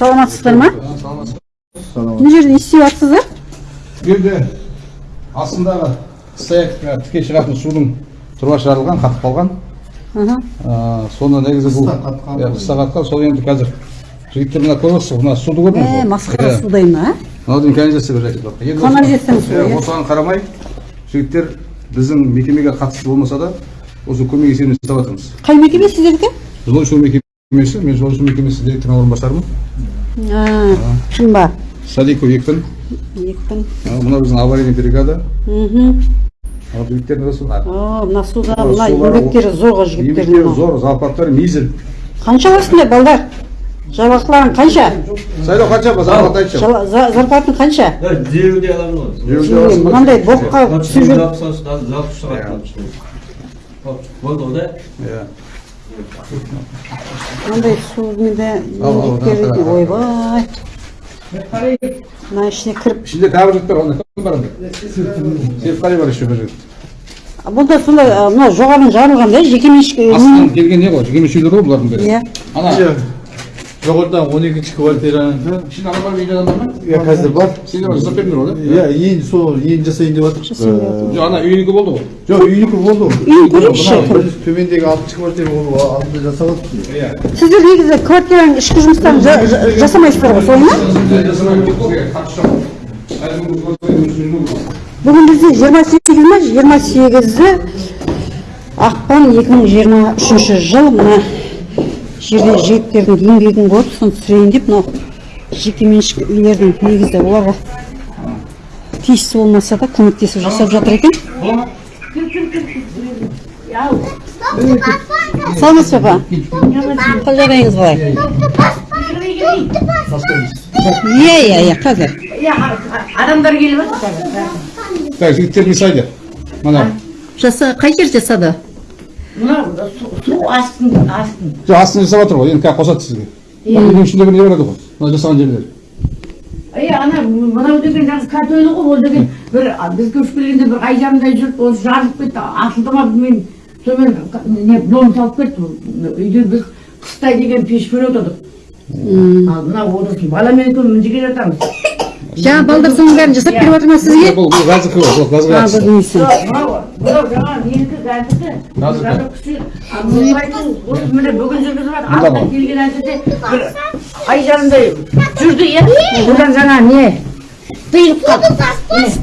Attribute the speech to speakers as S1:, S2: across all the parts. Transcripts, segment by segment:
S1: саламатсыздар. Ма мына жерде не істеп жатсыздар
S2: бұл жерде астындағы стояктікі тіке шығатын судың трубасы жарылған қатып қалған. Соны негізі бұл
S3: Қыста қатқан.
S2: иә, қыста қатқан сол енді қазір жігіттер мына көріп отырсыз ғой, мына суды көрдіңіз ғой?
S1: масқара
S2: Иә.
S1: судай ма
S2: мынау дейін канализация бір иә, осыған қарамай жігіттер біздің мекемеге қатысты болмаса да осы көмек есебінен істеп жатырмыз.
S1: Қай мекеме сіздердікі
S2: жылу су мекемесі. Мен жылу су мекемесі директорының орынбасарымын
S1: а шын ба
S2: садиков екпін
S1: екпін
S2: Ә, мынау біздің аварийный бригада
S1: мхм
S2: ал жігіттердің осы
S1: о мына суда
S2: Мына
S1: мына еңбектері зор ғой
S2: еңбектері зор зарплаттары мизер
S1: қанша аласыңдар балдар жалақыларың қанша
S2: сайлау қанша ба зарплата айтшы
S1: Жала- за- зарплатың қанша
S4: Дереуде аламын ғой.
S1: Мынандай боққа түсіп жүр.
S4: Болды ғой да.
S2: иә
S1: мынандай сумен де
S2: Ал, ал,
S1: еңбектері
S2: ал, ал.
S1: ойбай мына ішіне кіріп
S2: ішінде тағы бір жігіт бар бар онда серікқали бар еще бір жігіт
S1: бұнда сондай а, мына жоғарыдан жарылған да жекеменшік
S2: астынан келген не ғой жекеменшік үйлер ғой бұлардың бәрі
S1: иә
S2: ана
S3: жоғарыдан он екінші квартиранікі
S2: ішінде адам бар үйде адамдар ма
S3: иә қазір бар
S2: сендер жасап бердіңдер ғой да
S3: иә енді сол енді жасайын деп жатыр
S2: жоқ ана үйінікі болды ғой
S3: жоқ үйінікі болды ғой
S1: Үйін көрейікші.
S3: Төмендегі алтыншы квартира ол алдында жасап жатыр
S2: иә
S1: сіздер негізі квартираның ішкі жұмыстарын жа- жа- жасамайсыздар ғой солай ма бүгін бізде жиырма сегіз ма жиырма сегізі ақпан екі мың жиырма үшінші жыл мына жерде жігіттердің еңбегін көріп соны түсірейін деп мынау жекеменшік үйлердің негізі оларға тиісті болмаса да көмектесіп жасап жатыр екен. Саламатсыз ба апа? Қал жағдайыңыз қалай? Иә иә иә қазір.
S5: Адамдар келіп жатыр қазір.
S2: так жігіттер не мына.
S1: Жаса қай жер жасады?
S5: Мына су- астын астын
S2: жоқ астын жасап жатыр ғой енді қазір қосады сізге үйдің ішіндегі не болады ғой мына жасаған жерлер
S5: е ана мынау деген жаңағы картойлы ғой ол деген бір біз көшіп келгенде бір ай жарымдай жүріп осы жарылып кетті асылды ма білмеймін сонымен не дом салып кетті үйде біз қыстай деген пеш көріп отырдық ал мынау осы баламен екеуміз мына жерге жатамыз
S1: жаңа балдар соның бәрін жасап беріп жатыр ма сізге
S2: бұл бұл газдікі ғой бұл газға
S1: а
S2: қатысты
S1: бұл несі
S5: жоқ, мынау мынау жаңағы менікі газдікі осы міне бүгін жүргізіп жатыр.
S2: Ғой.
S5: келген әншіде бір ай жарымдай жүрді иә. Одан жаңа не? Тиылып қалды қараңыз.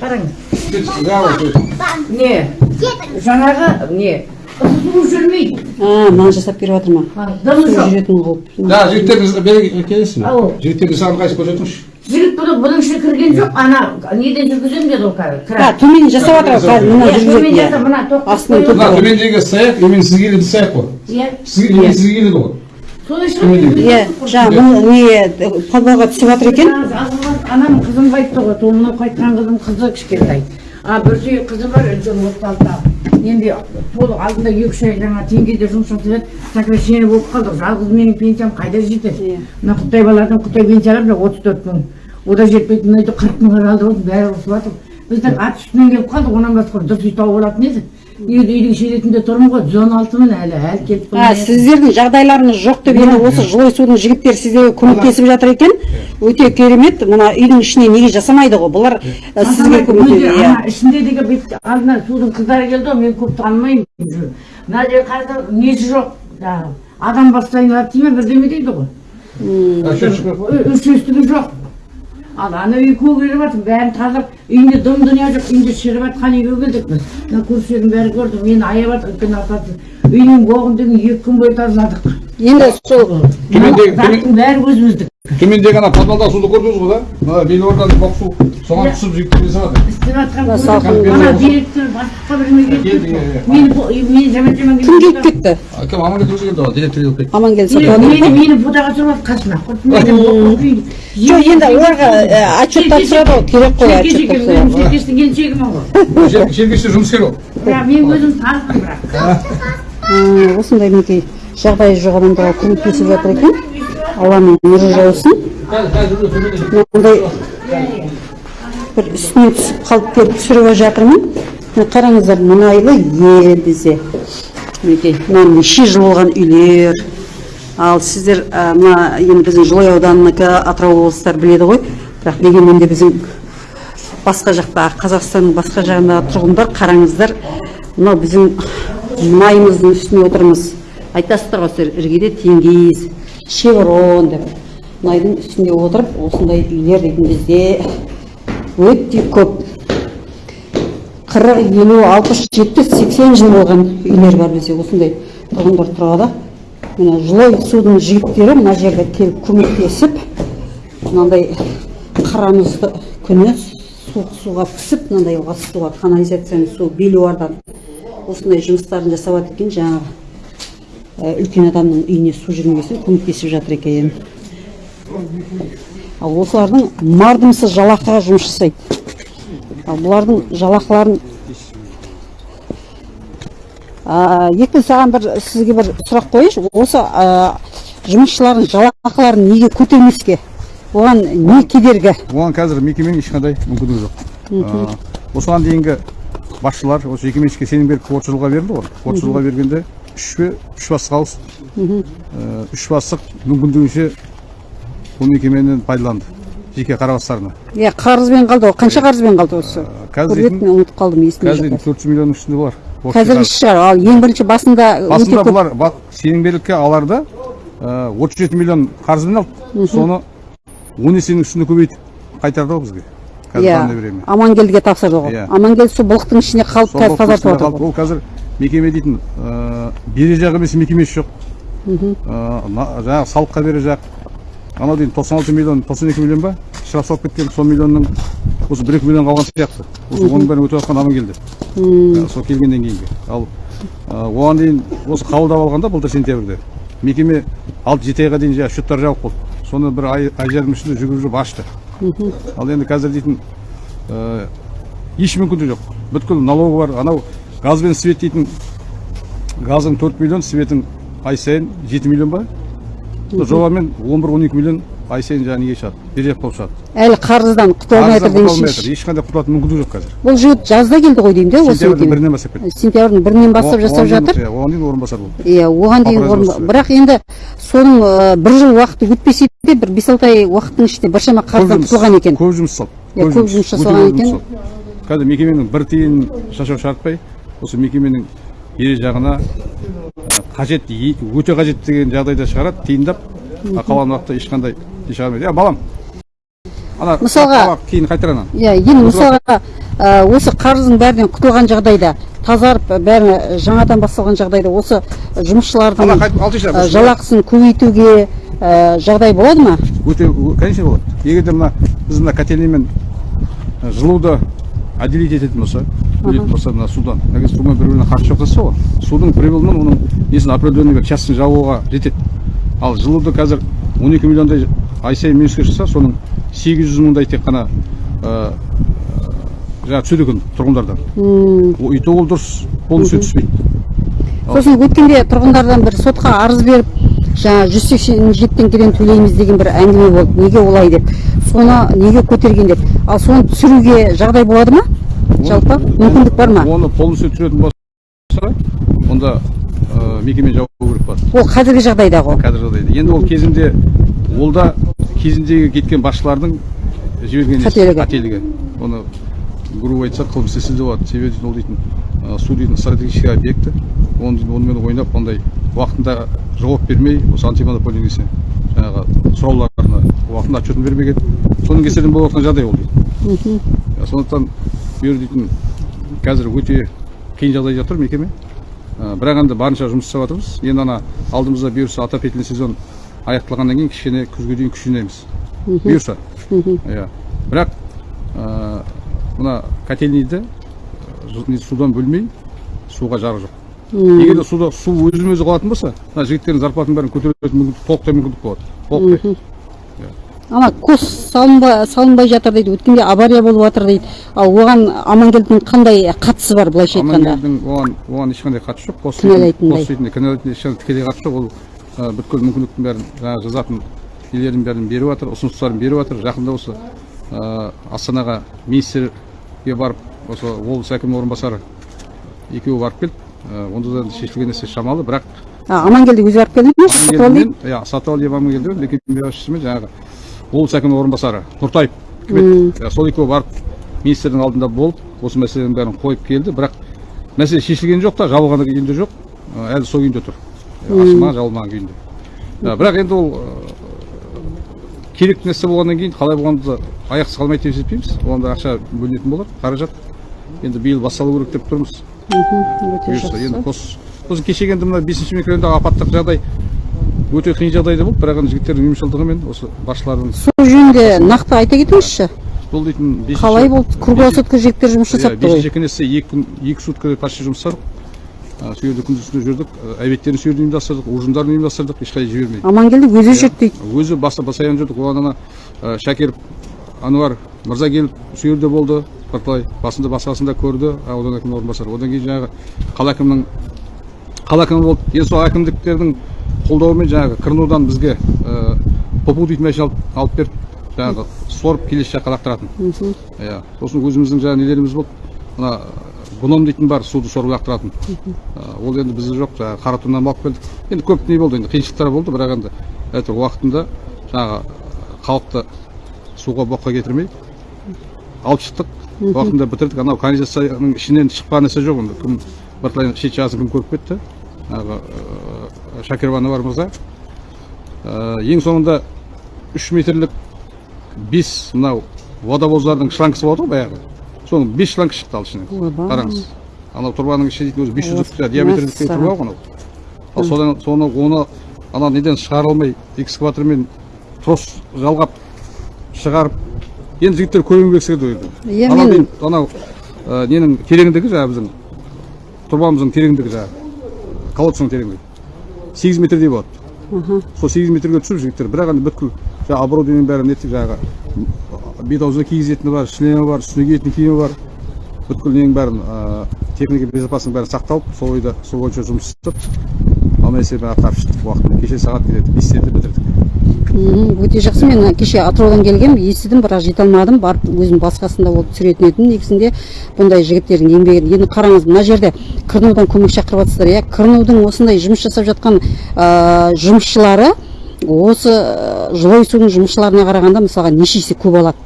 S5: Қараңыз. Не? Жаңағы не? Су жүрмейді
S1: а мынаны жасап беріп жатыр ма
S5: дымы
S1: су
S5: жоқ
S1: жүретін қылып
S2: жаңа жігіттерді бері келесіз
S5: Ау.
S2: бе жігіттерді саған қайсы көрсетіңізші?
S5: Жігіт бұны бұның ішіне кірген жоқ ана неден жүргіземін деді ол қазір
S1: а
S5: кран
S1: төмен жасап жатыр ғой қазір мына
S5: Иә, төмен
S1: иә
S5: мына тоқ
S1: астынан
S2: мына төмендегі стояк именно сізге келеді стояк қой.
S5: Иә.
S2: Сізге келеді ғой.
S5: Соны
S2: төмендегі.
S1: иә жаңа бұл не подвалға түсіп жатыр екен?
S5: Анам қызым айтты ғой сол мынау қайтқан қызым қызы кішкентай. А бір сүйек қызы бар үлкен отыз алтыда енді сол алдында екі үш ай жаңа теңгеде жұмыс жасап еді сокращение болып қалды жалғыз менің пенсиям қайда жетеді
S1: Иә.
S5: мына құттай балалардың құттай пенсиялары мына отыз төрт мың. О да жетпейді мына үйде қырық мыңға жалдап отыр бәрі ұрысып жатыр біздің ат үстінен келіп қалдық онан басқа дұрыс үй тауып алатын еді үйді үйдің шеретінде тұрмын ғой жүз он алтымын әлі әлі келіп
S1: а сіздердің жағдайларыңыз жоқ деп енді осы жылой судың жігіттері сіздерге көмектесіп жатыр екен өте керемет мына үйдің ішіне неге жасамайды ғой бұлар ә, сізге көмектеседі иә
S5: ішінде деген бет алдына судың қыздары келді ғой мен көп танымаймын мына жерде қазір несі жоқ жаңағы адам бастайын алады дей ма бірдеме дейді ғой Ө- үшестігі жоқ ал ана үй көгеріп жатыр бәрін тазалап үйінде дым дүние жоқ үйінде шіріп жатқан үйге келдік біз мына көршілердің бәрі көрді мені аяп жатыр үлкен апасы үйдің боғын деген екі күн бойы тазаладық
S1: енді сол
S5: заттың бәрі өзіміздік
S2: төмендегі ана подвалдағы суды көрдіңіз ғой да? Мына белорданың боқ су соған түсіп жігіттер жасап жатыр
S5: істеп жатқан ана директор бастыққа бірдеңе мені мені жаман жаман
S1: кім
S5: келіп
S1: кетті.
S2: кім амангелді өзі келді ғой директор келіп кетті.
S1: Амангелді
S5: мені мені фотоға түсіріп алды қасына
S1: жоқ енді оларға ә, отчет тапсырады ғой керек қой отчет тапсырады
S5: өзім серкештің келіншегімін ғой
S2: жергешті жұмыскер ол.
S5: Бірақ мен өзім танымын бірақ.
S1: Осындай мінекей жағдайы жоқ адамдарға көмектесіп жатыр екен. Алланың нұры жаусын. Мынандай бір үстіне түсіп қалып келіп түсіріп жатырмын. Міне қараңыздар мұнайлы ел бізде мінекей мына неше жыл болған үйлер. Ал сіздер мына енді біздің жылой ауданыныкі атырау облыстары біледі ғой. Бірақ дегенмен де біздің басқа жақта қазақстанның басқа жағындағы тұрғындар қараңыздар мынау біздің майымыздың үстіне отырмыз. Айтасыздар ғой сіздер іргеде теңгиіз шеврон деп мұнайдың үстінде отырып осындай үйлер дейтін бізде өте көп. қырық елу алпыс жетпіс сексен жыл болған үйлер бар бізде осындай тұрғындар тұрады. Міне жылой судың жігіттері мына жерге келіп көмектесіп мынандай қарамызды күні суық суға пісіп мынандай ас суға канализацияның су белуардан осындай жұмыстарын жасап жатыр екен. Жаңағы үлкен адамның үйіне су жүрмеген көмектесіп жатыр екен. Ал осылардың мардымсыз жалақыға жұмыс жасайды. Ал бұлардың жалақыларын екі саған бір сізге бір сұрақ қояйыншы. Осы а, жұмысшылардың жалақыларын неге көтермеске? Оған не кедергі?
S2: Оған қазір мекеменің ешқандай мүмкіндігі жоқ. Осыған дейінгі басшылар осы жекеменшікке сенім беріп отыз жылға берілді ғой. Отыз жылға бергенде үш үш ауысты Ә, үш бастық мүмкіндігінше бұл мекемені пайдаланды жеке қарабастарына
S1: иә қарызбен қалды ғой қанша қарызбен қалды осы
S2: қазір
S1: мен ұмытып қалдым есімде
S2: қазір
S1: жоқ
S2: төрт жүз миллионның үстінде бар Осы
S1: қазір шығар ал ең бірінші басында
S2: басында бұлар сенімгерлікке аларда отыз жеті миллион қарызбен алды соны он есенің үстіне көбейтіп қайтарды ғой бізге
S1: иә амангелдіге тапсырды ғой
S2: Иә.
S1: амангелді сол былықтың ішіне қалып қазір тазартып
S2: ішінде
S1: жатыр
S2: ол қазір мекеме дейтін ә, бере жақ емес мекемесі жоқ Ә, на- жаңағы салыққа бере жақ. Анау дейін тоқсан алты миллион тоқсан екі миллион ба? Штраф салып кеткен сол миллионның осы бір екі миллион қалған сияқты. Осы оның бәрін өтеп жатқан амангелді Ә, сол келгеннен кейінгі ал ә, оған дейін осы қабылдап алғанда былтыр сентябрьде мекеме алты жеті айға дейін жаңағы счеттар жабық болды соны бір ай ай жарым ішінде жүгіріп жүріп ашты. Ал енді қазір дейтін ә, еш мүмкіндігі жоқ. Бүткіл налогы бар. Анау газ бен свет дейтін газың төрт миллион светің ай сайын жеті миллион ба? Сол жобамен он бір он екі миллион ай сайын жаңағы неге шығады берешек болып шығады
S1: әлі қарыздан құтыла алмай жатыр
S2: жатыр. ешқандай құтылатын мүмкіндігі жоқ қазір.
S1: Бұл жігіт жазда келді ғой деймін де осы
S2: сентябрьдің бірінен бастап кетті
S1: сентябрьдің бірінен бастап жасап жатыр.
S2: иә, оған дейін орынбасар болды.
S1: Иә оған дейін бірақ енді соның бір жыл уақыты өтпесе де бір бес алты ай уақыттың ішінде біршама қарыздан құтылған екен.
S2: көп жұмыс жасалды
S1: Иә, көп жұмыс жасалған екен.
S2: қазір мекеменің бір тиын шашау шартпай осы мекеменің ере жағына қажет өте қажет деген жағдайда шығарады тиындап қалған уақытта ешқандай не шығармайды иә балам. Ана
S1: Мысалға-
S2: кейін қайтар ана.
S1: Иә енді мысалға осы қарыздың бәрінен құтылған жағдайда тазарып бәрі жаңадан басталған жағдайда осы жұмысшылардың жалақысын көбейтуге жағдай болады ма?
S2: Өте конечно болады. Егер де мына біз мына котельныймен жылуды отделить ететін болса бөлетін болса мына судан. Егер сумен бір біріне жоқ десе ғой судың прибылынан оның несін определенный бір частын жабуға жетеді ал жылуды қазір он екі миллиондай ай сайын минусқа шықса соның сегіз жүз мыңдай тек қана ә, жаңағы түседі екен тұрғындардан и то ол дұрыс полностью түспейді
S1: сосын өткенде тұрғындардан бір сотқа арыз беріп жаңа жүз сексен жеті теңгеден төлейміз деген бір әңгіме болды. Неге олай деп? Соны неге көтерген деп ал соны түсіруге жағдай болады ма? Жалпы мүмкіндік бар ма?
S2: Оны полностью түсіретін болса онда ә, мекеме жауап керек болады.
S1: Ол қазіргі жағдайда ғой.
S2: Қазір жағдайда. Енді ол кезінде ол да кезіндегі кеткен басшылардың жіберген
S1: Қателігі.
S2: қателігі. Оны грубо айтсақ қылмыс істесе де болады себебі ол дейтін ә, су дейтін стратегический объекті оны онымен ойнап ондай уақытында жауап бермей осы антимонополия несі жаңағы сұрауларына уақытында отчетін бермеген. Соның кесірінен болып жатқан жағдай ол дейді сондықтан жер дейтін қазір өте қиын жағдайда тұр мекеме. Ә, бірақ енді барынша жұмыс жасап жатырмыз. Енді ана алдымызда бұйырса отопительный сезон аяқталғаннан кейін кішкене күзге дейін күш жинаймыз бұйырса иә. Бірақ ә, мына котельныйды жу- не, судан бөлмей суға жарық жоқ. Егер де суда су өзімен өзі қалатын болса мына жігіттердің зарплатының бәрін көтеретін мүмкіндік толықтай мүмкіндік болады. Толықтай.
S1: Ана кос салынбай, салынбай жатыр дейді өткенде авария болып жатыр дейді. Ал оған амангелдінің қандай қатысы бар былайша айтқанда?
S2: Амангелдінің оған оған ешқандай қатысы жоқ. Қос
S1: Кінәлайтындай.
S2: қос кінәлайтын ешқандай тікелей қатысы жоқ. Ол бүткіл мүмкіндіктің бәрін жаңағы жазатын нелердің бәрін беріп жатыр ұсыныстарын беріп жатыр. Жақында осы астанаға министрге барып осы облыс әкімінің орынбасары екеуі барып келді. Онда да шешілген нәрсе шамалы бірақ
S1: амангелді өзі барып келді ме? сатып алды
S2: иә сатыбалдиев амангелді мекеме басшысымен жаңағы облыс әкімінің орынбасары. Нұртаев үкімет иә, сол екеуі барып министрдің алдында болып осы мәселенің бәрін қойып келді. Бірақ мәселе шешілген жоқ та жабылған күйінде жоқ. Ә, әлі сол күйінде тұр. Ә, ашылмаған жабылмаған күйінде. Ә, бірақ енді ол ә, керек нәрсе болғаннан кейін қалай болғанды аяқсыз қалмайды деп есептейміз оған да ақша бөлінетін болады қаражат. Енді биыл басталу керек деп тұрмыз. Енді қос сосын кешегі енді мына бесінші микрорайондағы апаттық жағдай өте қиын жағдайда болды бірақ енді жігіттердің ұйымшылдығымен осы басшылардың
S1: сол жөнінде нақты айта кетіңізші.
S2: Бұл дейтін
S1: қалай болды? Круглосутка жігіттер жұмыс
S2: иә,
S1: жасапты ғой.
S2: бесінші кеңесте екі күн екі сутка почти жұмыс жасадық. Ә, сол жерде күндіз түні жүрдік Ә, обедтерін сол жерде ұйымдастырдық ужиндарын ұйымдастырдық ешқайда жібермей
S1: амангелді өзі жүрді дейді.
S2: өзі баса басаян жүрдік. Оған ана ә, шәкер ануар мырза келіп сол жерде болды бірталай басында басқасында көрді. Аудан әкімінің орынбасары. Одан кейін жаңағы қала әкімінің қала әкімі болды. Енді сол әкімдіктердің қолдауымен жаңағы кырнудан бізге ә, попу дейтін машина алып, беріп жаңағы сорып келесі жаққа лақтыратын. Иә сосын өзіміздің жаңағы нелеріміз болды. Мына гном дейтін бар суды сорып лақтыратын. Ә, ол енді бізде жоқ жаңағы қаратуннан алып келдік. Енді көп не болды енді қиыншылықтар болды бірақ енді әйтеуір уақытында жаңағы халықты суға боққа кетірмей алып шықтық. Уақытында бітірдік. Анау канализацияның ішінен шықпаған нәрсе жоқ енді кім бірталай шет жағасын кім көріп кетті. Шакирова бар мырза Ә, ең соңында үш метрлік бес мынау водовоздардың шлангысы болады ғой баяғы. Соның бес шланг шықты ал ішінен. Қараңыз. Анау тұрбаның іші дейтін өзі бес жүздік диаметрлік тұрба ғой анау. ал содан соны оны ана неден шығара алмай экскаватормен трос жалғап шығарып енді жігіттер керек секілді ол жерде анау ә, ненің тереңдігі жаңағы біздің тұрбамыздың тереңдігі жаңағы колодцың тереңдігі. Сегіз метрдей болады сол сегіз метрге түсіп жігіттер бірақ енді бүткіл жаңағы оборудованиенің бәрін нетіп жаңағы бет аузына кигізетіні бар шлемі бар үстіне киетін киімі бар. Бүткіл ненің бәрін ә, техника безопасностьның бәрі сақталып сол ойда сол бойынша жұмыс істеп ал мәселені атқарып шықтық уақытында кеше сағат келеді бестерде бітірдік.
S1: Өте жақсы. Мен кеше атыраудан келгем естідім бірақ жете алмадым. Барып өзім басқасында болып түсіретін едім негізінде бұндай жігіттердің еңбегі енді қараңыз мына жерде кырнудан көмек шақырып жатсыздар иә? Кырнудың осындай жұмыс жасап жатқан ә, жұмысшылары осы жылой судың жұмысшыларына қарағанда мысалға неше есе көп алады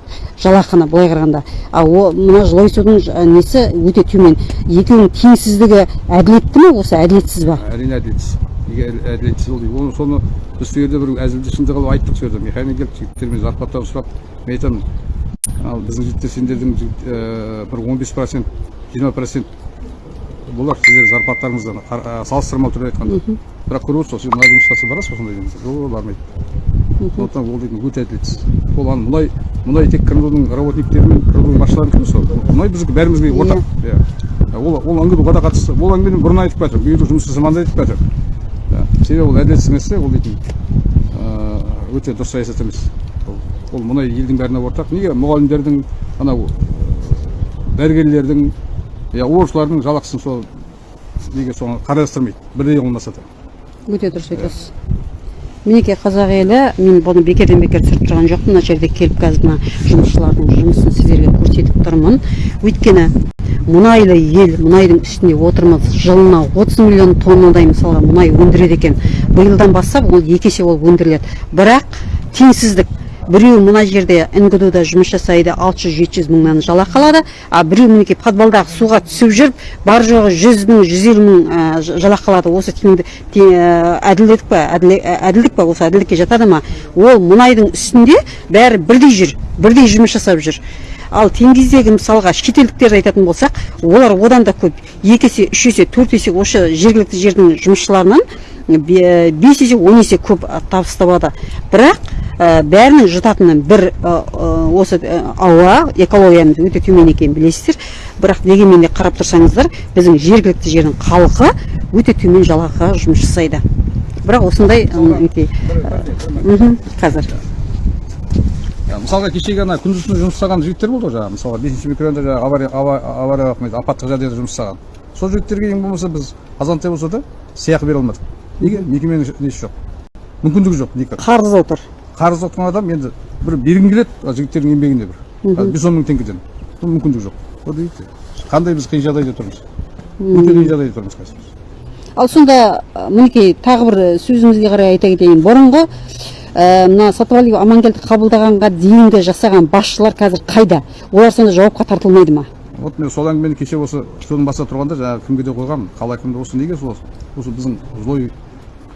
S1: жалақыны былай қарағанда. А о мына жылой судың несі өте төмен. Екеуінің теңсіздігі әділетті ме осы әділетсіз ба?
S2: Әрине әділетсіз. Әділетсіз ол оны соны біз сол жерде бір әзілді шынды қылып айттық сол жерде механик келіп жігіттермен зарплатаны сұрап мен айтамын ал біздің жігіттер сендердің ә, бір он бес процент жиырма процент болар қар- ә, салыстырмалы түрде айтқанда бірақ көріп отырсыз ғой сен мұнай жұмыс жасап барасыз ба сондай дейміз жоқ бармайды сондықтан ол дейтін өте әділетсіз ол ана мұнай мұнай тек кырнудың работниктері мен кырнудың басшыларынікі емес ол мұнай біздікі бәрімізге ортақ иә ол ол әңгіме ода қатысты ол әңгімені бұрын айтып келе жатыр бұйырды жұмыс жасамады айтып келе жатыр Иә. Себебі ол әділетсіз нәрсе ол дейтін. Ыыы, өте дұрыс саясат емес. Ол- мұнай елдің бәріне ортақ. Неге? Мұғалімдердің анау ыыы, дәрігерлердің иә оқушылардың жалақысын сол неге соны қарастырмайды. Бірдей қылмаса да.
S1: Өте дұрыс айтасыз. Мінекей қазақ елі мен бұны бекерден бекер түсіріп тұрған жоқпын. Мына жерде келіп қазір мына жұмысшылардың жұмысын сіздерге көрсетіп тұрмын. Өйткені мұнайлы ел мұнайдың үстінде отырмыз. Жылына 30 миллион тоннадай мысалға мұнай өндіреді екен. Биылдан бастап ол екі есе ол өндіріледі. Бірақ теңсіздік біреу мына жерде нгду да жұмыс жасайды 600-700 мыңнан жалақы алады а біреу мінекей подвалдағы суға түсіп жүріп бар жоғы 100 мың 150 мың ә, ж- жалақы алады осы теңді те- ә, әділдік па ә, әділдік па осы әділдікке жатады ма? Ол мұнайдың үстінде бәрі бірдей жүр бірдей жұмыс жасап жүр. Ал теңіздегі мысалға шетелдіктерді айтатын болсақ олар одан да көп. Екі есе үш есе төрт есе осы жергілікті жердің жұмысшыларынан бе- бес есе он есе көп табыс табады. Бірақ бәрінің жұтатыны бір ә, ә, осы ә, ауа экологиямыз өте төмен екенін білесіздер. Бірақ дегенмен де қарап тұрсаңыздар біздің жергілікті жердің халқы өте төмен жалақыға жұмыс жасайды. Бірақ осындай қазір.
S2: Мысалға кешегі ана күндіз түні жұмыс жасаған жігіттер болды ғой жаңағы мысалға бесінші микрорайонда жаңағы авария ава- авария не еді, апаттық жағдайда жұмыс жасаған. Сол жігіттерге ең болмаса біз азантай болса да сыйақы бере алмадық. Неге? Мекеменің несі жоқ? Мүмкіндігі жоқ никак
S1: қарыз отыр.
S2: Қарыз отқан адам енді бір бергің келеді жігіттердің еңбегіне бір. Бес он мың теңгеден бұл мүмкіндік жоқ вот видите қандай біз қиын жағдайда тұрмыз. Өте қиын жағдайда тұрмыз қазір.
S1: Ал сонда мінекей тағы бір сөзіңізге қарай айта кетейін. Бұрынғы мына сатыбалиев амангелді қабылдағанға дейінгі жасаған басшылар қазір қайда? Олар сонда жауапқа тартылмайды ма?
S2: Вот мен сол әңгімені кеше осы студияның басында тұрғанда жаңағы кімге де қойғанмын қала әкіміне осы неге сол осы біздің жылой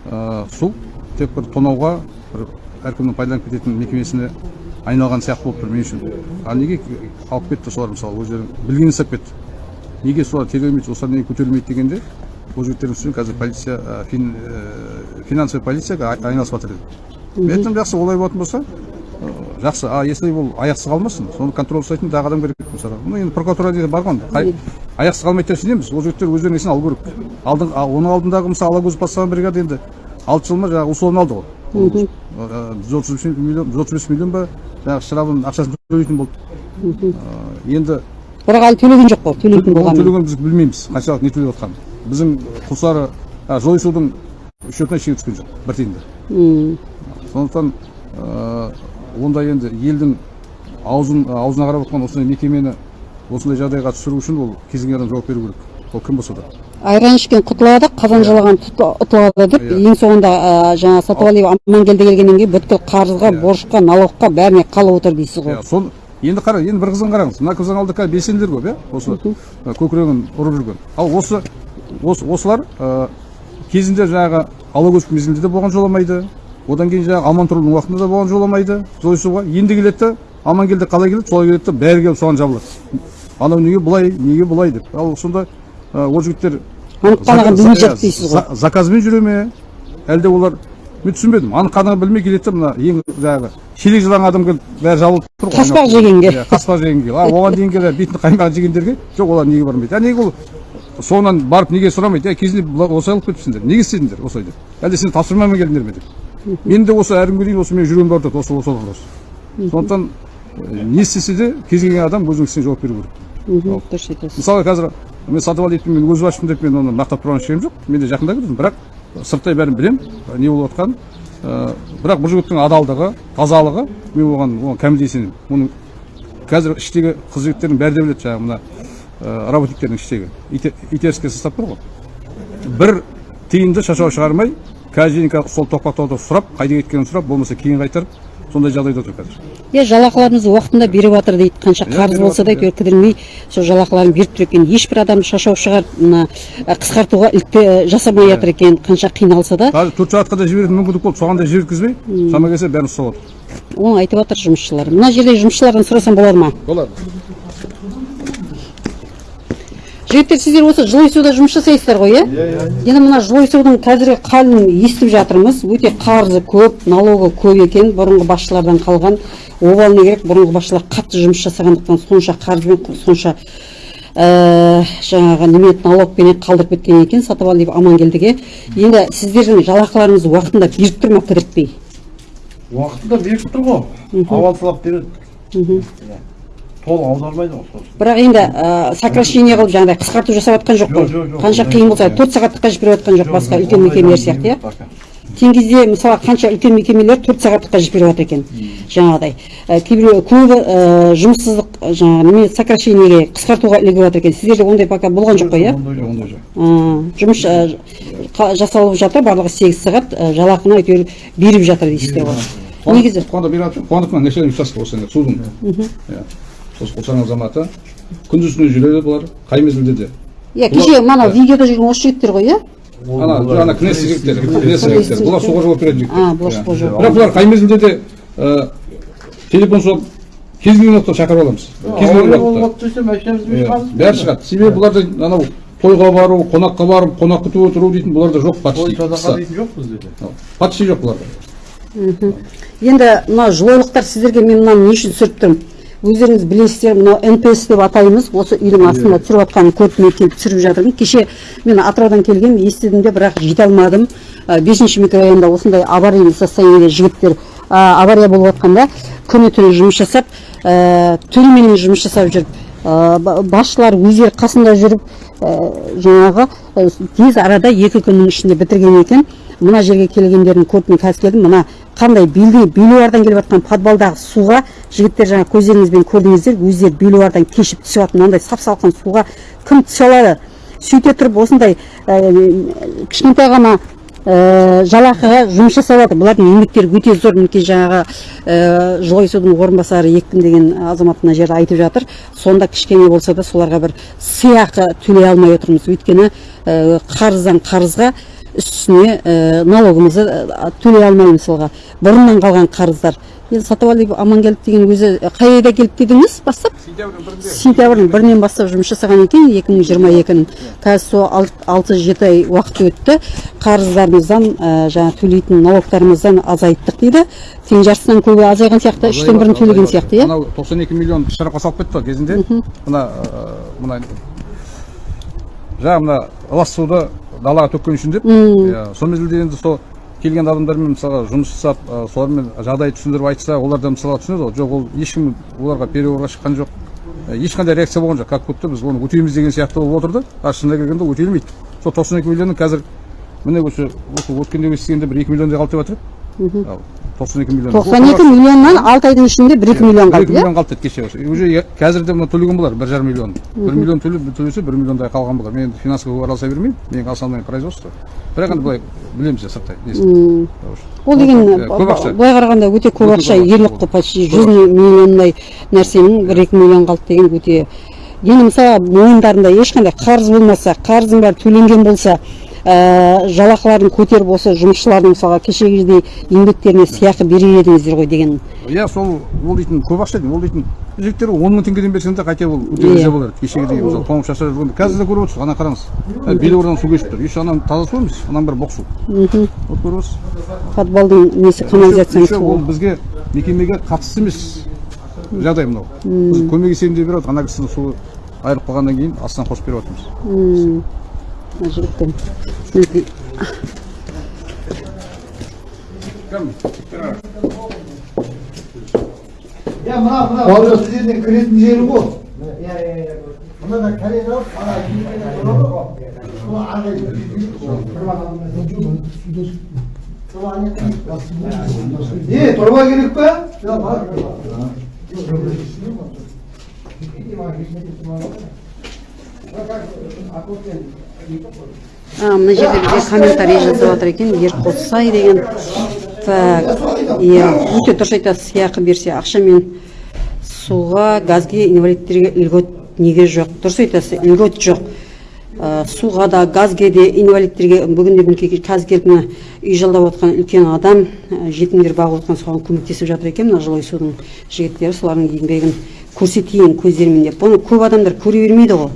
S2: ә, су тек бір тонауға бір әркімнің пайдаланып кететін мекемесіне айналған сияқты болып тұр мен үшін. А неге алып кетті солар мысалы? Өздері білгенін істеп кетті. Неге солар тергелмейді осылар неге көтерілмейді дегенде ол жігіттердің үстінен қазір полиция фин, ә, финансовый полицияға ай- айналысып жатыр еді мен айттым жақсы олай болатын болса ә, жақсы. А если ол аяқсыз қалмасын соны контроль жасайтын тағы адам керек мысалға ну енді прокуратура деген бар ғой аяқсыз қалмайды деп сенеміз ол жігіттер өздерінің несін алу керек. Алдың оның алдындағы мысалы алакөз бастаған бригада енді алты жыл ма жаңағы условно алды ғой. Жүз отыз миллион жүз отыз бес миллион ба жаңағы штрафын ақшасын төлейтін болды енді
S1: бірақ әлі төлеген жоқ қой төлейтін болған
S2: төлегенін біз білмейміз қаншалық не төлеп жатқанын біздің құлсары жойысудың счетына ештеңе түскен жоқ бір тиын да сондықтан ә, онда енді елдің аузын аузына қарап отқан осындай мекемені осындай жағдайға түсіру үшін ол кез келген адам жауап беру керек ол кім болса да
S1: айран ішкен құтылады қазан жалаған тұт- ұтылады деп
S2: Иә.
S1: ең соңында ә, жаңа сатыбалиев амангелді келгеннен кейін бүткіл қарызға
S2: Иә.
S1: борышқа налогқа бәріне қалып отыр дейсіз ғой.
S2: Иә сол енді қара енді бір қызын қараңыз. Мына алдында қазір белсенділер көп иә? Осы көкірегін ұрып жүрген. Ал осы осы осылар кезінде жаңағы алагөз мезгілінде де болған жоламайды. Одан кейін жаңағы амантұрудың уақытында да болған жоламайды. Жойысуға енді келеді да амангелді қалай келеді? Солай келеді да бәрі келіп соған жабылады. Анау неге былай неге былай деп. Ал сонда ол жігіттер
S1: білмей жатыр дейсіз ғой
S2: за- заказбен жүре ме әлде олар мен түсінбедім анық қанығын білмей келеді да мына ең жаңағы шелек жылаған адам келіп бәрі жабылып тұр ғой
S1: Қаспақ жегенге.
S2: иә қаспақ жегенге а оған дейінгі де бетін қаймаған жегендерге жоқ олар неге бармайды а неге ол соңынан барып неге сұрамайды ә кезінде осылай қылып кетіпсіңдер неге істедіңдер осылай деп әлде сен тапсырмамен келдіңдер ме деп мен де осы әрі күнге дейін осы менің жүрегімді ауыртады осы осы вопрос сондықтан не істесе де кез келген адам өзінің ісіне жауап беру керек
S1: дұрыс айтасыз
S2: мысалы қазір мен сатыбалиевпен мен өз аштым деп мен оны мақтап тұрған ешкім жоқ мен де жақында көрдім бірақ сырттай бәрін білемін не болып жатқанын бірақ бұл жігіттің адалдығы тазалығы мен оған оған кәміде сенемін оның қазір іштегі қыз жігіттердің бәрі де біледі жаңағы мына работниктердің іштегі ите- итеріске ұстап тұр ғой бір тиынды шашау шығармай кажденька сол тоқпақтауда сұрап қайда кеткенін сұрап болмаса кейін қайтарып сондай жағдайда отыр қазір.
S1: Иә жалақыларыңызды уақытында беріп жатыр дейді. Қанша қарыз болса да
S2: жатыр,
S1: әйтеуір кідірмей сол жалақыларын беріп тұр екен. Ешбір адам шашау шығарып мына қысқартуға ілікпе жасамай жатыр екен. Қанша қиналса да.
S2: Қазір төрт сағатқа да жіберетін мүмкіндік болды. Соған да жіберткізбей. Шама келсе бәрін ұстап отыр
S1: оны айтып жатыр жұмысшылар. Мына жерде жұмысшылардан сұрасам болады ма?
S2: Болады.
S1: Жігіттер сіздер осы жылойсуда жұмыс жасайсыздар ғой иә? Енді мына жылойсудың қазіргі халін естіп жатырмыз. Өте қарызы көп налогы көп екен бұрынғы басшылардан қалған. Обал не керек бұрынғы басшылар қатты жұмыс жасағандықтан сонша қарызбен сонша ә, жаңағы немен налогпенен қалдырып кеткен екен сатыбалиев амангелдіге енді сіздердің жалақыларыңызды уақытында беріп тұр ма кідіртпей
S3: уақытында беріп тұр ғой. Авансылап береді толық аудармайды ғой сосын
S1: бірақ енді ә, сокращение қылып жаңағыдай қысқарту жасап жатқан жоқ қой қанша қиын болса төрт сағаттыққа жіберіп жатқан жоқ басқа үлкен мекемелер сияқты иә
S3: жоқ пока.
S1: кей кезде мысалы қанша үлкен мекемелер төрт сағаттыққа жіберіп жатыр екен жаңағыдай Ә, кейбір көбі ә, жұмыссыздық ә, жаңағы неме сокращениеге қысқартуға ілігіп жатыр екен сіздерде ондай пока болған жоқ қой иә
S3: ондай жоқ
S1: жұмыс ә, жасалып жатыр барлығы сегіз сағат ә, жалақыны әйтеуір беріп жатыр дейсіздер ғой негізі
S2: қуандық мына начальник участка осы енді судың иә осы құлсарың азаматы күндіз түні жүреді бұлар қай мезгілде де.
S1: Иә кеше мана видеода жүрген осы жігіттер ғой иә?
S2: Ана ана кнесс жігіттер кнесс жігіттер. Бұлар суға жауап беретін жігіттер.
S1: А бұлар суға жауап
S2: бірақ бұлар қай мезгілде де ә, телефон соғып кез келген уақытта шақырып аламыз. Кез келген уақытта. Иә, бәрі шығады. Себебі бұларда анау тойға бару қонаққа барып қонақ күтіп отыру дейтін бұларда жоқ
S3: той
S2: почти
S3: садақа дейтін жоқ бізде де.
S2: Почти жоқ бұларда.
S1: Енді мына жылойлықтар сіздерге мен мынаны не үшін түсіріп тұрмын? Өздеріңіз білесіздер мынау нпс деп атаймыз. Осы үйдің астында түсіріп жатқанын көріп мен келіп түсіріп жатырмын. Кеше мен атыраудан келгем естідім де бірақ жете алмадым. Бесінші микрорайонда осындай аварийный состояниеде жігіттер авария болып жатқанда күні түні жұмыс жасап түніменен жұмыс жасап жүріп ба- басшылар өздері қасында жүріп жаңағы тез арада екі күннің ішінде бітірген екен. Мына жерге келгендердің көріп мен қазір келдім. Мына қандай белуардан келіп жатқан подвалдағы суға жігіттер жаңа көздеріңізбен көрдіңіздер өздері белуардан кешіп түсіп жатыр мынандай сап салқын суға кім түсе алады? Сөйте тұрып осындай ә, кішкентай ғана ә, жалақыға жұмыс жасап жатыр бұлардың еңбектері өте зор. Мінекей жаңағы ә, жылойсудың орынбасары екпін деген азамат мына жерде айтып жатыр. Сонда кішкене болса да соларға бір сыйақы төлей алмай отырмыз. Өйткені қарыздан қарызға үстіне ә, налогымызды ә, төлей алмаймыз мысалға бұрыннан қалған қарыздар. Енді сатыбалди амангелді деген өзі қай айда келді дедіңіз? Бастап? Сентябрьдің бірінен бастап жұмыс жасаған екен екі мың жиырма екінің қазір сол алт- алты жеті ай уақыт өтті. Қарыздарымыздан ә, жаңағы төлейтін налогтарымыздан азайттық дейді. Тең жартысынан көбі азайған сияқты үштен бірін төлеген сияқты иә?
S2: Анау тоқсан екі миллион шарапқа салып кетті ғой кезінде мына мына жаңағы мына лас суды далаға төккен үшін деп. Иә, сол мезгілде енді сол келген адамдармен мысалға жұмыс жасап солармен жағдай түсіндіріп айтса олар да мысалға түсінеді ғой. Жоқ ол ешкім оларға переговорға шыққан жоқ. Ешқандай реакция болған жоқ. Как будто біз оны өтейміз деген сияқты болып отырды а шынына келгенде өтелмейді. Сол тоқсан екі миллионның қазір міне осы осы өткенде естігенде бір екі миллиондай қалды деп жатыр тоқсан екі миллион.
S1: тоқсан екі миллионнан алты айдың ішінде бір екі миллион
S2: бір
S1: қалды
S2: екі
S1: иә?
S2: миллион қалды деді кеше. Уже қазір де мына төлеген болар бір жарым миллион. Бір миллион төлеп төлесе бір миллиондай қалған болар. Мен енді финансқа көп араласа бермеймін менің основной производство. Бірақ енді былай білеміз иә сырттай несін.
S1: ол деген
S2: Иә,
S1: былай қарағанда өте көп ақша ерлік қой почти жүз миллиондай нәрсенің бір екі миллион қалды деген өте. Енді мысалы мойындарында ешқандай қарыз болмаса қарыздың бәрі төленген болса ә, жалақыларын көтеріп осы жұмысшылардың мысалға кешегідей еңбектеріне сыйақы берер едіңіздер ғой деген.
S2: Иә сол ол дейтін көп ақша ол дейтін жігіттер он мың теңгеден берсең де қате ол өте
S1: Иә.
S2: болар. Еді кешегідей мысалы шашып жүргенде қазір де көріп отырсыз ана қараңыз. Ә, белуардан су кешіп тұр. Еще анау таза су емес ананың бәрі боқ су. Вот көріп отырсыз.
S1: Подвалдың несі канализацияның
S2: еще ол бізге мекемеге қатысты емес жағдай мынау. Біз көмек есебінде беріп ана кісінің суы айырылып қалғаннан кейін астынан қосып беріп жатырмыз
S1: мына жігіттен мінекей
S6: Ya mına mına Bağlı sizin kretin yeri bu. Ya ya ya. Buna da kare yok. Ana yine doğru. Bu ana İyi, torba gerek be. Ya bak.
S1: А, мына жерде бізге комментарий жазып жатыр екен ерқосай деген. Так иә өте дұрыс айтасыз сыйақы берсе ақшамен суға газге инвалидтерге льгот неге жоқ? Дұрыс айтасыз льгот жоқ. Ә, суға да газге де инвалидтерге бүгінде мінекей қазір келіп мына үй жалдап отқан үлкен адам ә, жетімдер бағып отқан соған көмектесіп жатыр екен. Мына жылой судың жігіттері солардың еңбегін көрсетейін көздерімен деп. Бұны көп адамдар көре бермейді ғой.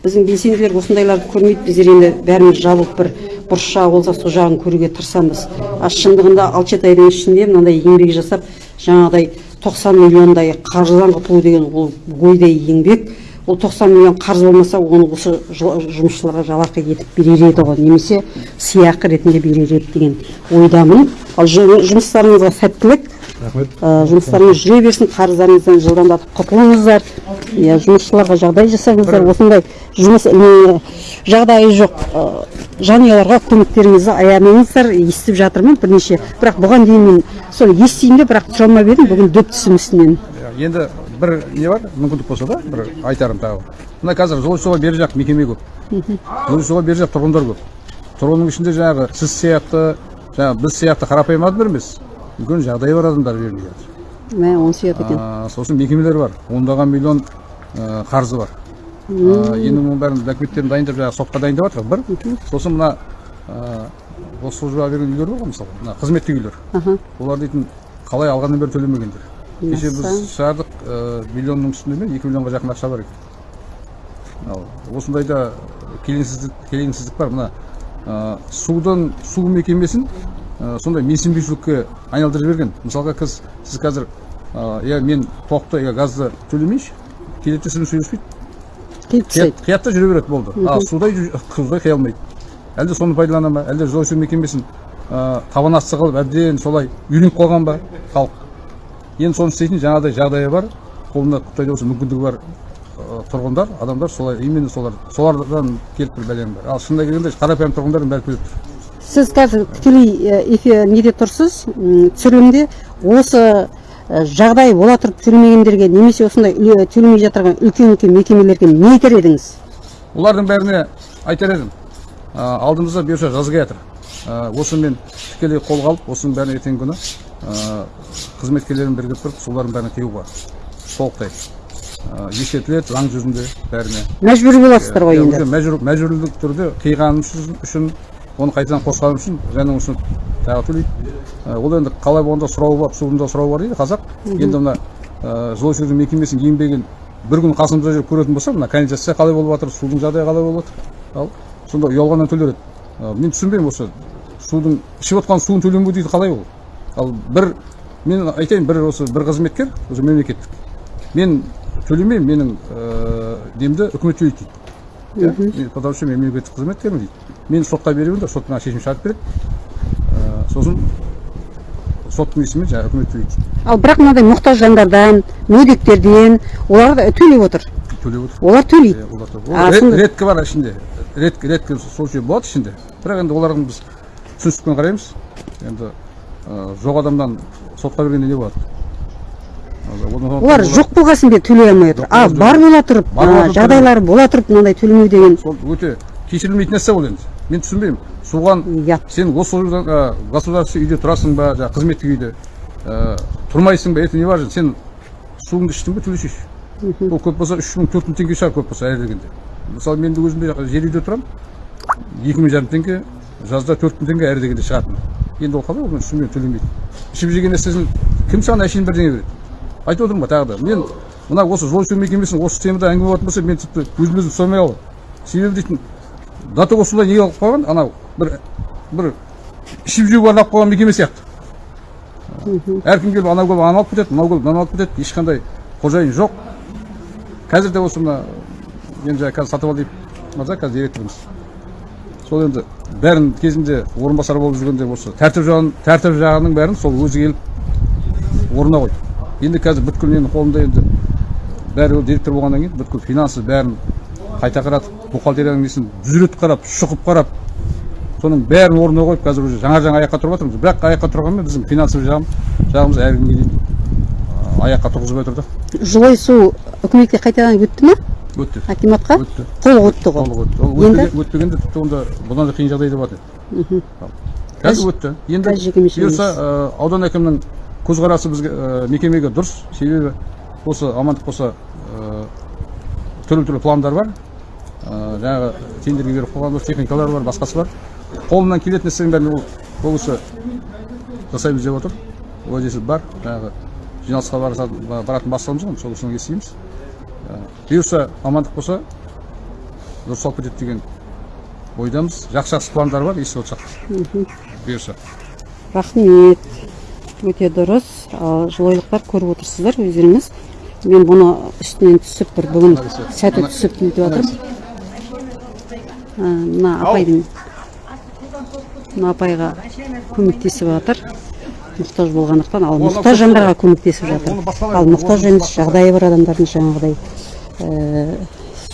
S1: Біздің белсенділер осындайларды көрмейді біздер енді бәріміз жабылып бір бұрышша болса сол жағын көруге тырысамыз. А шындығында алты жеті айдың ішінде мынандай еңбек жасап жаңағыдай 90 миллиондай қаржыдан құтылу деген ол ойдай еңбек. Ол 90 миллион қарыз болмаса оны осы жұмысшыларға жалақы етіп берер еді ғой немесе сыйақы ретінде берер еді деген ойдамын. Ал жұмыстарыңызға сәттілік. Ә, жұмыстарыңыз жүре берсін қарыздарыңыздан жылдамдатып құтылыңыздар. Иә жұмысшыларға жағдай жасаңыздар. Осындай жұмыс жағдайы жоқ. Ә, жанұяларға көмектеріңізді аямаңыздар естіп жатырмын бірнеше. Бірақ бұған дейін мен сол естимін де бірақ тұра алмап едім. Бүгін дөп түстім үстінен.
S2: Иә, енді бір не бар? Мүмкіндік болса да бір айтарым тағы. Мына қазір жылу суға бер жақ мекеме көп. Жылу суға бер жақ тұрғындар көп. Тұрғынның ішінде жаңағы сіз сияқты жаңағы біз сияқты қарапайым адамдар емес. Үлкен жағдайы бар адамдар беріліп жатыр
S1: мә онысы ұят екен
S2: сосын мекемелер бар ондаған миллион қарызы бар енді оның бәрін документтерін дайындап жаңағы сотқа дайындап жатыр бір сосын мына осы службаға берген үйлер бар ғой мысалы мына қызметтік үйлер олар дейтін қалай алғаннан бері төлемегендер кеше біз шығардық миллионның үстінде ме екі миллионға жақын ақша бар екен ал осындайда келеңсіздік келеңсіздік бар мына судың су мекемесін сондай менсінбеушілікке айналдырып жіберген мысалға қыз сіз қазір ә, иә мен тоқты иә газды төлемейінші келеді де сізбен сөйлеспейді.
S1: Келіп тастайды
S2: қиятта жүре береді болды. А судай судай қия алмайды. Әлде соны пайдалана ма әлде жылу су мекемесін ә, табан асты қылып әбден солай үйреніп қалған ба халық? Енді соны істейтін жаңағыдай жағдайы бар. Қолында құдай болса мүмкіндігі бар ә, тұрғындар адамдар солай именно солар солардан келіп тұр бәленің бәрі ал шынына келгенде қарапайым тұрғындардың бәрі келіп тұр
S1: сіз қазір тікелей эфир неде тұрсыз? Түсірілімде осы жағдай бола тұрып төлемегендерге немесе осындай төлемей жатырған үлкен үлкен мекемелерге не айтар едіңіз?
S2: Олардың бәріне айтар едім. Алдымызда бұйырса жаз келе жатыр. Ә, осы мен тікелей қолға алып осының бәрін ертеңгі күні қызметкерлерін бірігіп тұрып солардың бәріне теуға толықтай. Ескертіледі заң жүзінде бәріне.
S1: Мәжбүр боласыздар ғой енді.
S2: мәжбүрлі түрде қиғаным үшін оны қайтадан қосқаным үшін және осыны тағы төлейді ол енді қалай болғанда сұрауы бар суында сұрауы бар дейді қазақ. Енді мына жылу сөндіру мекемесінің еңбегін бір күн қасымызда жүріп көретін болса мына канализация қалай болып жатыр судың жағдайы қалай болып жатыр? Ал сонда ұялғаннан төлер еді. Мен түсінбеймін осы судың ішіп отқан суын төленбеу дейді қалай ол? Ал бір мен айтайын бір осы бір қызметкер уже мемлекеттік. Мен төлемеймін менің ә, немді үкімет төлейді дейді. Потому что мен мемлекеттік қызметкермін дейді мен сотқа беремін сот маған шешім шығарып береді сосын соттың несімен жаңағы үкімет төлейді
S1: ал бірақ мынандай мұқтаж жандардан мүгедектерден олар да төлеп отыр
S2: төлеп отыр
S1: олар төлейді
S2: олар
S1: сонда-
S2: реткі бар ішінде реткі реткі случай болады ішінде бірақ енді оларға біз түсіністікпен қараймыз енді жоқ адамнан сотқа бергенде не болады
S1: олар жоқ болған соң бе төлей алмай отыр. А бар бола тұрып жағдайлары бола тұрып мынандай төлемеу деген
S2: сол өте кешірілмейтін нәрсе ол енді. Мен түсінбеймін. Соған
S1: ұят
S2: сен осы государственный үйде тұрасың ба жаңағы қызметтік үйде тұрмайсың ба это не важно. Сен суыңды іштің ба төлешейші ол көп болса үш мың төрт мың теңге шығар көп болса әр дегенде мысалы мен де өзім де жер үйде тұрамын. Екі мың жарым теңге жазда төрт мың теңге әр дегенде шығатын. Енді ол қалай? Ол мен түсінбеймін төлемейді ішіп жеген нәрсесін кім саған әшейін бірдеңе береді? Айтып отырмын ғой тағы да мен мына осы жол жөндеу мекемесінің осы темада әңгіме болатын болса мен тіпті өзім өзім түсіне алмай қаламын себебі дейтін до того солай неге алып қойған анау бір бір ішіп жеуге арнап қойған мекеме сияқты. Әркім келіп анау келіп ананы алып кетеді мынау келіп мынаны алып кетеді ешқандай қожайын жоқ. Қазір де осы мына мен жаңа қазір сатыбалдиев мырза қазір директорымыз сол енді бәрін кезінде орынбасар болып жүргенде осы тәртіп жағын тәртіп жағының бәрін сол өзі келіп орнына қойды енді қазір бүткіл менің қолымда енді бәрі ол директор болғаннан кейін бүткіл финансы бәрін қайта қаратып бухгалтерияның несін дүзретіп қарап шұқып қарап соның бәрін орнына қойып қазір уже жаңа жаңа аяққа тұрып жатырмыз бірақ аяққа тұрғанмен біздің финансовый жағым жағымыз әлі күнге дейін аяққа тұрғызбай тұр да
S1: жылой су үкіметке қайтадан өтті ма
S2: өтті.
S1: Акиматқа?
S2: Өтті.
S1: Қол өтті ғой.
S2: Толық өтті ол
S1: енді?
S2: өтпеген- өтпегенде тіпті онда бұдан да қиын жағдайда бар еді Ал. қазір өтті. Енді бұйырса аудан әкімінің көзқарасы бізге ә, мекемеге дұрыс. Себебі осы амандық болса ә, түрлі түрлі пландар бар. Ә, жаңағы тендерге беріп қойған техникалар бар басқасы бар. Қолынан келетін нәрсенің бәрін ол ол кісі жасаймыз деп отыр. Уәдесі бар. Жаңағы жиналысқа баратын бастығымыз ғой сол кісіден естиміз бұйырса амандық болса дұрыс алып кетеді деген ойдамыз. Жақсы жақсы пландар бар естіп отырсақ. Бұйырса.
S1: Рахмет. Өте дұрыс. Ал жылойлықтар көріп отырсыздар өздеріңіз. Мен бұны үстінен түсіп бір бүгін сәті түсіп нетіп жатырмын мына апайдың мына апайға көмектесіп жатыр. Мұқтаж болғандықтан ал мұқтаж жандарға көмектесіп жатыр. ал мұқтаж емес жағдайы бар адамдардың жаңағыдай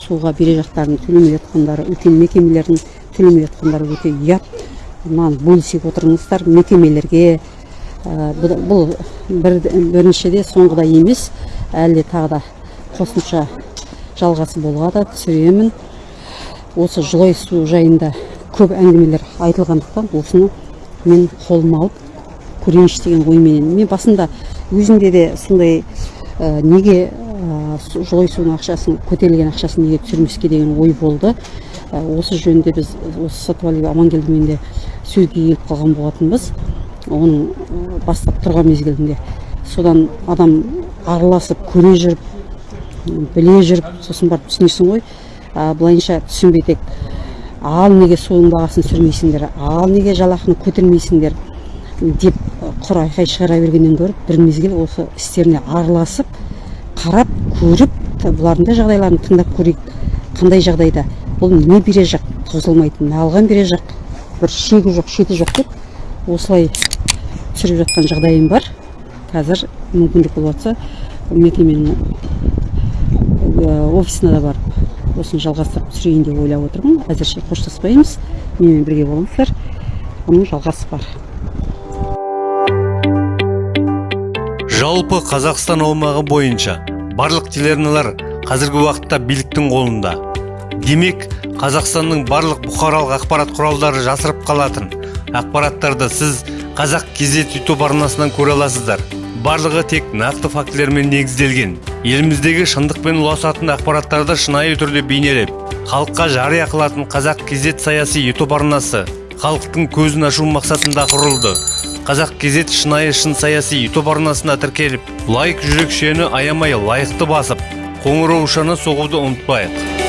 S1: суға бере жақтарын төлемей жатқандары үлкен мекемелердің төлемей жатқандары өте ұят. Мынаны бөлісіп отырыңыздар мекемелерге бұл, бұл бір, біріншіде соңғыда емес әлі тағы да қосымша жалғасы болуға да түсіремін. Осы жылой су жайында көп әңгімелер айтылғандықтан осыны мен қолыма алып көрейінші деген ойменен. Мен басында өзімде де сондай ә, неге ә, жылой судың ақшасын көтерілген ақшасын неге түсірмеске деген ой болды. Ә, осы жөнінде біз осы сатыбалиев амангелдімен де сөзге келіп қалған болатынбыз. Оның ә, бастап тұрған мезгілінде содан адам араласып көре жүріп біле жүріп сосын барып түсінесің ғой. А, былайынша түсінбей тек ал неге судың бағасын түсірмейсіңдер ал неге жалақыны көтермейсіңдер? деп құр айқай шығара бергеннен гөрі бір мезгіл осы істеріне араласып қарап көріп бұлардың да жағдайларын тыңдап көрейік. Қандай жағдайда? Бұл не бере жақ? Тозылмайтын алған бере жақ? Бір шегі жоқ шеті жоқ деп осылай түсіріп жатқан жағдайым бар. Қазір мүмкіндік болып жатса мекеменің ә, офисына да барып осыны жалғастырып түсірейін деп ойлап отырмын. Әзірше қоштаспаймыз. Менімен бірге болыңыздар. Оның жалғасы бар.
S7: Жалпы қазақстан аумағы бойынша барлық телеарналар қазіргі уақытта биліктің қолында. Демек қазақстанның барлық бұқаралық ақпарат құралдары жасырып қалатын ақпараттарды сіз қазақ кезет ютуб арнасынан көре аласыздар. Барлығы тек нақты фактілермен негізделген. Еліміздегі шындықпен ұласатын ақпараттарды шынайы түрде бейнелеп халыққа жария қылатын қазақ кезет саяси ютуб арнасы халықтың көзін ашу мақсатында құрылды. Қазақ кезет шынайы шын саяси ютуб арнасына тіркеліп лайк жүрекшені аямай лайықты басып қоңыраушаны соғуды ұмытпайық.